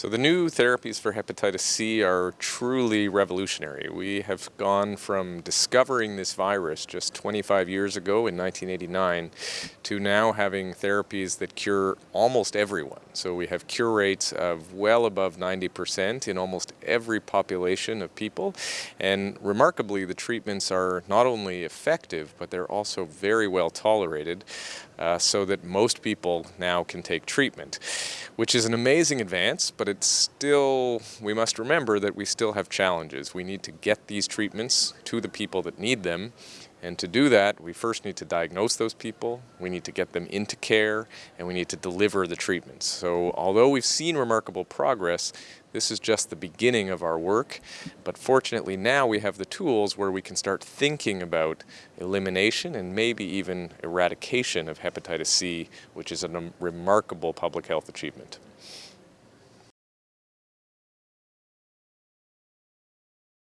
So the new therapies for hepatitis C are truly revolutionary. We have gone from discovering this virus just 25 years ago in 1989 to now having therapies that cure almost everyone. So we have cure rates of well above 90% in almost every population of people. And remarkably, the treatments are not only effective, but they're also very well tolerated uh, so that most people now can take treatment, which is an amazing advance, but it's still, we must remember that we still have challenges. We need to get these treatments to the people that need them and to do that, we first need to diagnose those people, we need to get them into care, and we need to deliver the treatments. So although we've seen remarkable progress, this is just the beginning of our work. But fortunately now we have the tools where we can start thinking about elimination and maybe even eradication of hepatitis C, which is a remarkable public health achievement.